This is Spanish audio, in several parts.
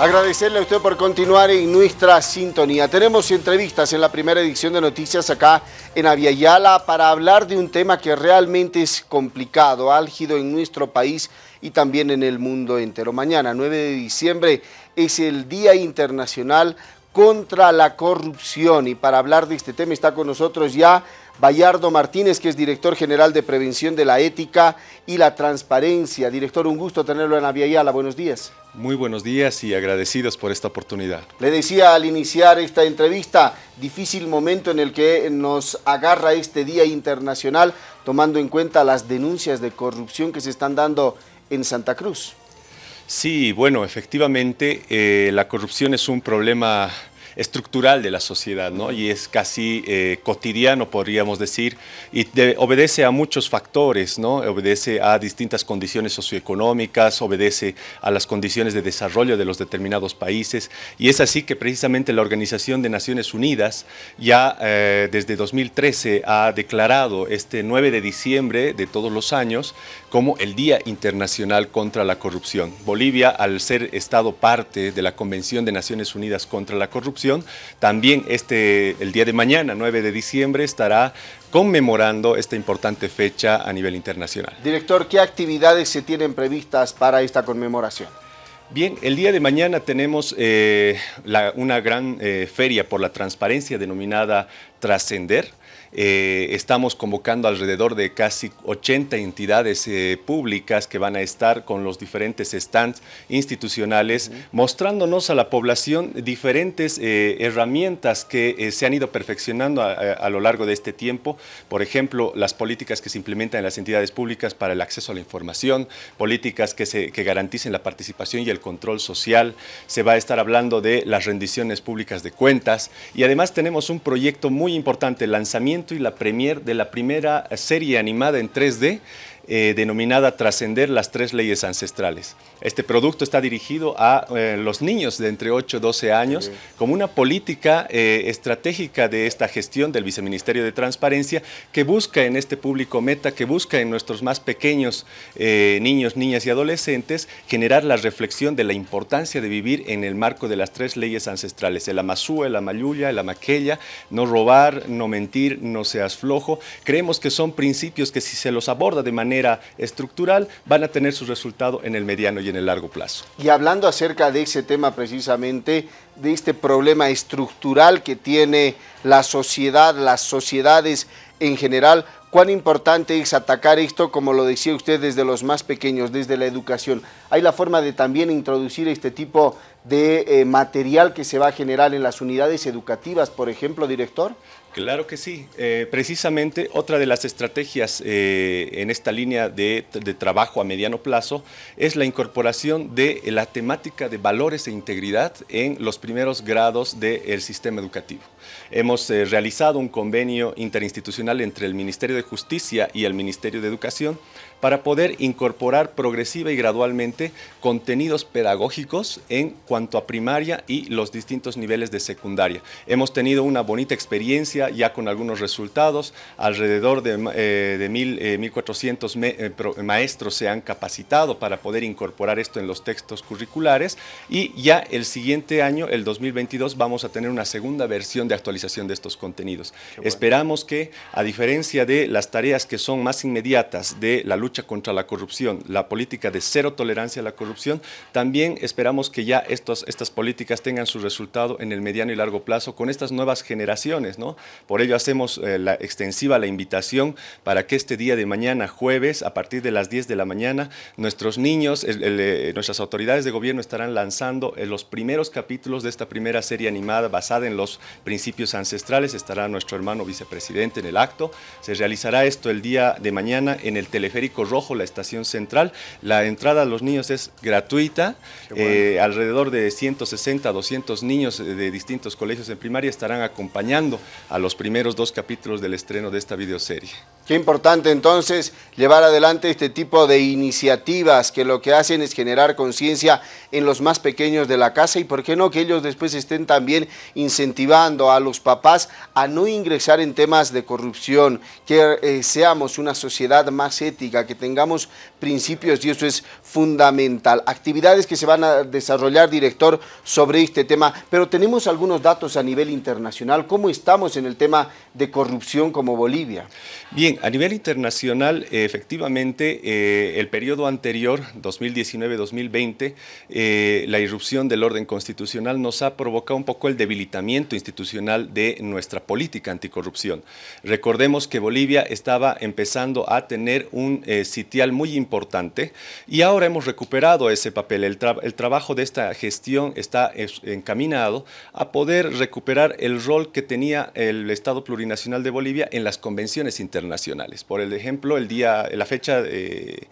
Agradecerle a usted por continuar en nuestra sintonía. Tenemos entrevistas en la primera edición de Noticias acá en Aviala para hablar de un tema que realmente es complicado, álgido en nuestro país y también en el mundo entero. Mañana, 9 de diciembre, es el Día Internacional contra la Corrupción y para hablar de este tema está con nosotros ya Bayardo Martínez, que es director general de Prevención de la Ética y la Transparencia. Director, un gusto tenerlo en Aviala. Buenos días. Muy buenos días y agradecidos por esta oportunidad. Le decía al iniciar esta entrevista, difícil momento en el que nos agarra este Día Internacional, tomando en cuenta las denuncias de corrupción que se están dando en Santa Cruz. Sí, bueno, efectivamente eh, la corrupción es un problema estructural de la sociedad, ¿no? Y es casi eh, cotidiano, podríamos decir, y obedece a muchos factores, ¿no? Obedece a distintas condiciones socioeconómicas, obedece a las condiciones de desarrollo de los determinados países, y es así que precisamente la Organización de Naciones Unidas ya eh, desde 2013 ha declarado este 9 de diciembre de todos los años como el Día Internacional contra la Corrupción. Bolivia, al ser Estado parte de la Convención de Naciones Unidas contra la Corrupción, también este, el día de mañana, 9 de diciembre, estará conmemorando esta importante fecha a nivel internacional. Director, ¿qué actividades se tienen previstas para esta conmemoración? Bien, el día de mañana tenemos eh, una gran eh, feria por la transparencia denominada Trascender, eh, estamos convocando alrededor de casi 80 entidades eh, públicas que van a estar con los diferentes stands institucionales, mostrándonos a la población diferentes eh, herramientas que se han ido perfeccionando a, lo largo de este tiempo. Por ejemplo, las políticas que se implementan en las entidades públicas para el acceso a la información, políticas que, se, que garanticen la participación y el control social. Se va a estar hablando de las rendiciones públicas de cuentas y además tenemos un proyecto muy importante, el y la premier de la primera serie animada en 3D eh, denominada Trascender las tres leyes ancestrales. Este producto está dirigido a eh, los niños de entre 8 y 12 años como una política eh, estratégica de esta gestión del Viceministerio de Transparencia que busca en este público meta, que busca en nuestros más pequeños niños, niñas y adolescentes generar la reflexión de la importancia de vivir en el marco de las tres leyes ancestrales, el amasú, el amayuya, el amaqueya, no robar, no mentir, no seas flojo. Creemos que son principios que si se los aborda de manera estructural, van a tener su resultado en el mediano y en el largo plazo. Y hablando acerca de ese tema precisamente, de este problema estructural que tiene la sociedad, las sociedades en general, cuán importante es atacar esto, como lo decía usted, desde los más pequeños, desde la educación. ¿Hay la forma de también introducir este tipo de eh, material que se va a generar en las unidades educativas, por ejemplo, director? Claro que sí. Eh, precisamente otra de las estrategias eh, en esta línea de, trabajo a mediano plazo es la incorporación de la temática de valores e integridad en los primeros grados del sistema educativo. Hemos realizado un convenio interinstitucional entre el Ministerio de Justicia y el Ministerio de Educación para poder incorporar progresiva y gradualmente contenidos pedagógicos en cuanto a primaria y los distintos niveles de secundaria. Hemos tenido una bonita experiencia ya con algunos resultados, alrededor de, eh, de mil, 1.400 eh, eh, maestros se han capacitado para poder incorporar esto en los textos curriculares y ya el siguiente año, el 2022, vamos a tener una segunda versión de actualización de estos contenidos. Esperamos que, a diferencia de las tareas que son más inmediatas de la lucha lucha contra la corrupción, la política de cero tolerancia a la corrupción, también esperamos que ya estos, estas políticas tengan su resultado en el mediano y largo plazo con estas nuevas generaciones. ¿no? Por ello hacemos eh, la extensiva la invitación para que este día de mañana, jueves, a partir de las 10 de la mañana, nuestros niños, eh, nuestras autoridades de gobierno estarán lanzando eh, los primeros capítulos de esta primera serie animada basada en los principios ancestrales. Estará nuestro hermano vicepresidente en el acto. Se realizará esto el día de mañana en el teleférico Rojo, la estación central. La entrada a los niños es gratuita. Eh, alrededor de 160, 200 niños de distintos colegios en primaria estarán acompañando a los primeros dos capítulos del estreno de esta videoserie. Qué importante entonces llevar adelante este tipo de iniciativas que lo que hacen es generar conciencia en los más pequeños de la casa y por qué no que ellos después estén también incentivando a los papás a no ingresar en temas de corrupción, que eh, seamos una sociedad más ética, que tengamos principios y eso es fundamental. Actividades que se van a desarrollar, director, sobre este tema, pero tenemos algunos datos a nivel internacional. ¿Cómo estamos en el tema de corrupción como Bolivia? Bien, a nivel internacional, eh, efectivamente, eh, el periodo anterior, 2019-2020, eh, la irrupción del orden constitucional nos ha provocado un poco el debilitamiento institucional de nuestra política anticorrupción. Recordemos que Bolivia estaba empezando a tener un sitial muy importante y ahora hemos recuperado ese papel. El, el trabajo de esta gestión está encaminado a poder recuperar el rol que tenía el Estado plurinacional de Bolivia en las convenciones internacionales. Por ejemplo, el día, la fecha de,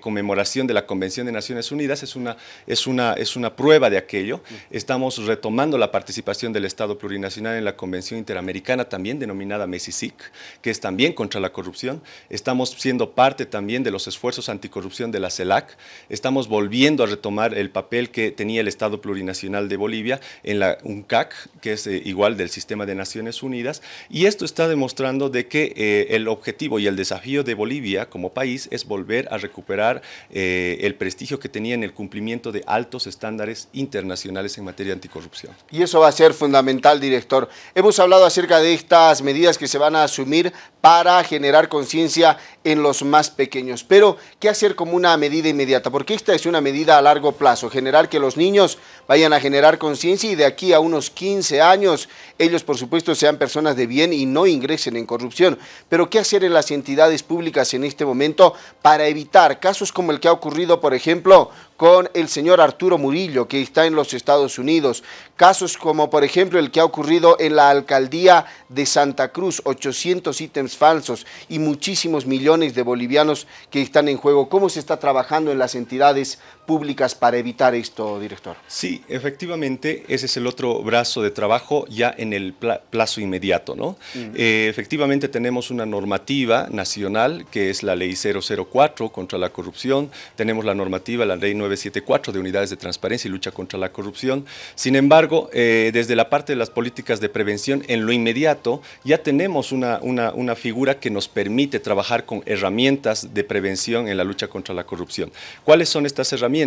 conmemoración de la Convención de Naciones Unidas es una, es, una, es una prueba de aquello. Estamos retomando la participación del Estado plurinacional en la Convención Interamericana, también denominada MESISIC, que es también contra la corrupción. Estamos siendo parte también de los esfuerzos anticorrupción de la CELAC. Estamos volviendo a retomar el papel que tenía el Estado plurinacional de Bolivia en la UNCAC, que es eh, igual del Sistema de Naciones Unidas, y esto está demostrando de que eh, el objetivo y el desafío de Bolivia como país es volver a recuperar eh, el prestigio que tenía en el cumplimiento de altos estándares internacionales en materia de anticorrupción. Y eso va a ser fundamental, director. Hemos hablado acerca de estas medidas que se van a asumir para generar conciencia en los más pequeños. Pero, ¿qué hacer como una medida inmediata? Porque esta es una medida a largo plazo, generar que los niños vayan a generar conciencia y de aquí a unos 15 años ellos, por supuesto, sean personas de bien y no ingresen en corrupción. Pero, ¿qué hacer en las entidades públicas en este momento para evitar casos como el que ha ocurrido, por ejemplo, con el señor Arturo Murillo, que está en los Estados Unidos. Casos como, por ejemplo, el que ha ocurrido en la alcaldía de Santa Cruz, 800 ítems falsos y muchísimos millones de bolivianos que están en juego. ¿Cómo se está trabajando en las entidades públicas para evitar esto, director? Sí, efectivamente, ese es el otro brazo de trabajo ya en el plazo inmediato. ¿no? Eh, efectivamente, tenemos una normativa nacional, que es la Ley 004 contra la corrupción. Tenemos la normativa, la Ley 9 974 de unidades de transparencia y lucha contra la corrupción. Sin embargo, eh, desde la parte de las políticas de prevención, en lo inmediato ya tenemos una, una, figura que nos permite trabajar con herramientas de prevención en la lucha contra la corrupción. ¿Cuáles son estas herramientas?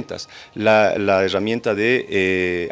La, herramienta de eh,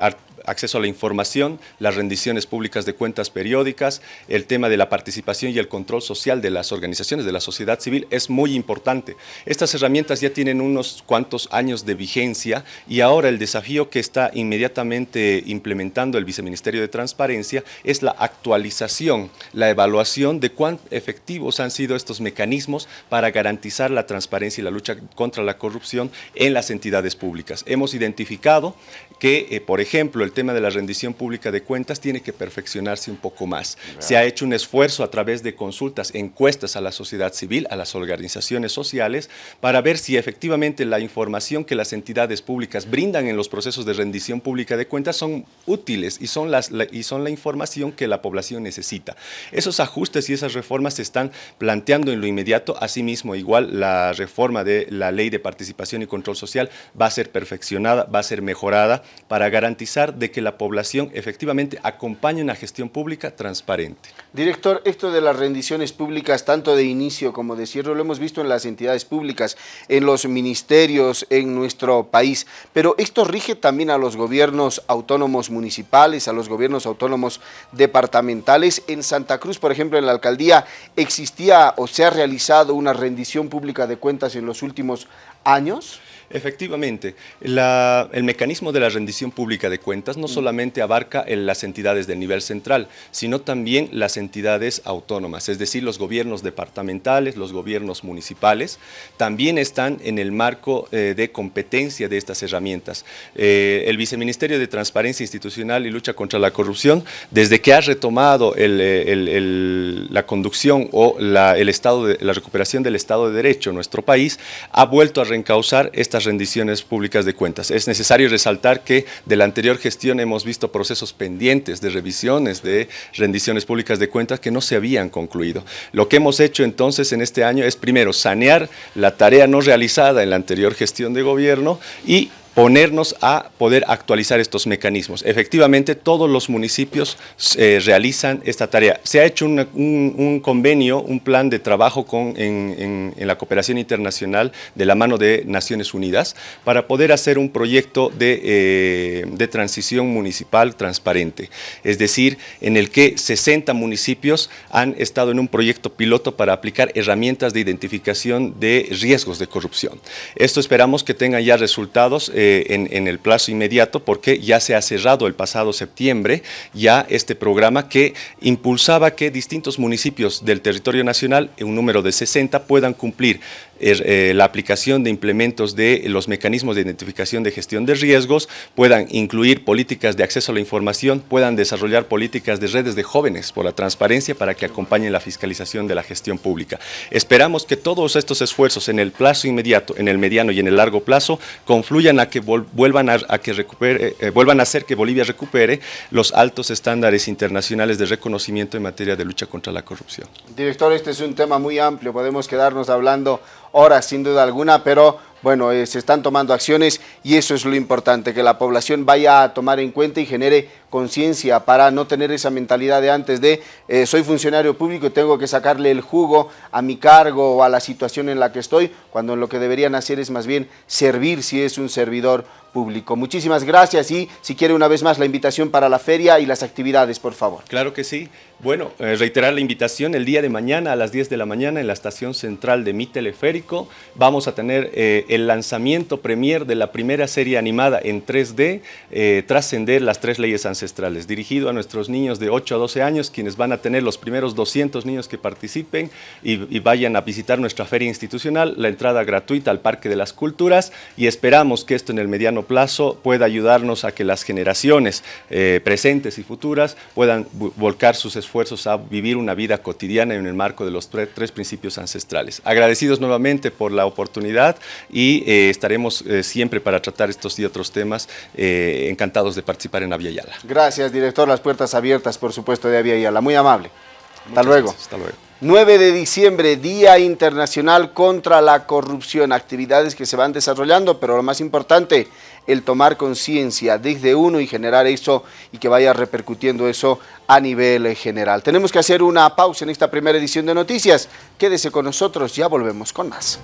acceso a la información, las rendiciones públicas de cuentas periódicas, el tema de la participación y el control social de las organizaciones de la sociedad civil es muy importante. Estas herramientas ya tienen unos cuantos años de vigencia y ahora el desafío que está inmediatamente implementando el Viceministerio de Transparencia es la actualización, la evaluación de cuán efectivos han sido estos mecanismos para garantizar la transparencia y la lucha contra la corrupción en las entidades públicas. Hemos identificado que, eh, por ejemplo, el tema de la rendición pública de cuentas tiene que perfeccionarse un poco más. Se ha hecho un esfuerzo a través de consultas, encuestas a la sociedad civil, a las organizaciones sociales, para ver si efectivamente la información que las entidades públicas brindan en los procesos de rendición pública de cuentas son útiles y son, las, la, y son la información que la población necesita. Esos ajustes y esas reformas se están planteando en lo inmediato. Asimismo, igual la reforma de la Ley de Participación y Control Social va a ser perfeccionada, va a ser mejorada para garantizar de que la población efectivamente acompañe una gestión pública transparente. Director, esto de las rendiciones públicas, tanto de inicio como de cierre, lo hemos visto en las entidades públicas, en los ministerios, en nuestro país, pero esto rige también a los gobiernos autónomos municipales, a los gobiernos autónomos departamentales. En Santa Cruz, por ejemplo, en la alcaldía, ¿existía o se ha realizado una rendición pública de cuentas en los últimos años? Efectivamente, el mecanismo de la rendición pública de cuentas no mm. solamente abarca en las entidades del nivel central, sino también las entidades autónomas, es decir, los gobiernos departamentales, los gobiernos municipales, también están en el marco eh, de competencia de estas herramientas. Eh, el Viceministerio de Transparencia Institucional y Lucha contra la Corrupción, desde que ha retomado eh, la conducción o el estado de, la recuperación del Estado de Derecho en nuestro país, ha vuelto a reencauzar estas rendiciones públicas de cuentas. Es necesario resaltar que de la anterior gestión hemos visto procesos pendientes de revisiones de rendiciones públicas de cuentas que no se habían concluido. Lo que hemos hecho entonces en este año es primero sanear la tarea no realizada en la anterior gestión de gobierno y ponernos a poder actualizar estos mecanismos. Efectivamente, todos los municipios eh, realizan esta tarea. Se ha hecho un, convenio, un plan de trabajo con, en, la cooperación internacional de la mano de Naciones Unidas para poder hacer un proyecto de, eh, de transición municipal transparente. Es decir, en el que 60 municipios han estado en un proyecto piloto para aplicar herramientas de identificación de riesgos de corrupción. Esto esperamos que tenga ya resultados eh, en, el plazo inmediato porque ya se ha cerrado el pasado septiembre ya este programa que impulsaba que distintos municipios del territorio nacional, un número de 60, puedan cumplir eh, la aplicación de implementos de los mecanismos de identificación de gestión de riesgos, puedan incluir políticas de acceso a la información, puedan desarrollar políticas de redes de jóvenes por la transparencia para que acompañen la fiscalización de la gestión pública. Esperamos que todos estos esfuerzos en el plazo inmediato, en el mediano y en el largo plazo, confluyan a que vuelvan a, que recupere, eh, vuelvan a hacer que Bolivia recupere los altos estándares internacionales de reconocimiento en materia de lucha contra la corrupción. Director, este es un tema muy amplio, podemos quedarnos hablando horas sin duda alguna, pero bueno, eh, se están tomando acciones y eso es lo importante, que la población vaya a tomar en cuenta y genere conciencia para no tener esa mentalidad de antes de eh, soy funcionario público y tengo que sacarle el jugo a mi cargo o a la situación en la que estoy, cuando lo que deberían hacer es más bien servir si es un servidor público. Muchísimas gracias y si quiere una vez más la invitación para la feria y las actividades, por favor. Claro que sí. Bueno, eh, reiterar la invitación el día de mañana a las 10 de la mañana en la estación central de mi teleférico. Vamos a tener eh, el lanzamiento premier de la primera serie animada en 3D, eh, Trascender las tres leyes ancestrales, dirigido a nuestros niños de 8 a 12 años, quienes van a tener los primeros 200 niños que participen y, y vayan a visitar nuestra feria institucional, la entrada gratuita al Parque de las Culturas y esperamos que esto en el mediano plazo pueda ayudarnos a que las generaciones eh, presentes y futuras puedan volcar sus esfuerzos a vivir una vida cotidiana en el marco de los tres principios ancestrales. Agradecidos nuevamente por la oportunidad y eh, estaremos eh, siempre para tratar estos y otros temas, encantados de participar en Avia. Gracias, director. Las puertas abiertas, por supuesto, de Avia Yala. Muy amable. Hasta luego. hasta luego. 9 de diciembre, Día Internacional contra la Corrupción, actividades que se van desarrollando, pero lo más importante, el tomar conciencia desde uno y generar eso y que vaya repercutiendo eso a nivel general. Tenemos que hacer una pausa en esta primera edición de noticias. Quédese con nosotros, ya volvemos con más.